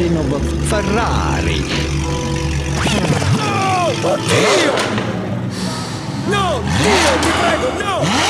Genova Ferrari. Oh, Dio! No, Dio, ti prego, no!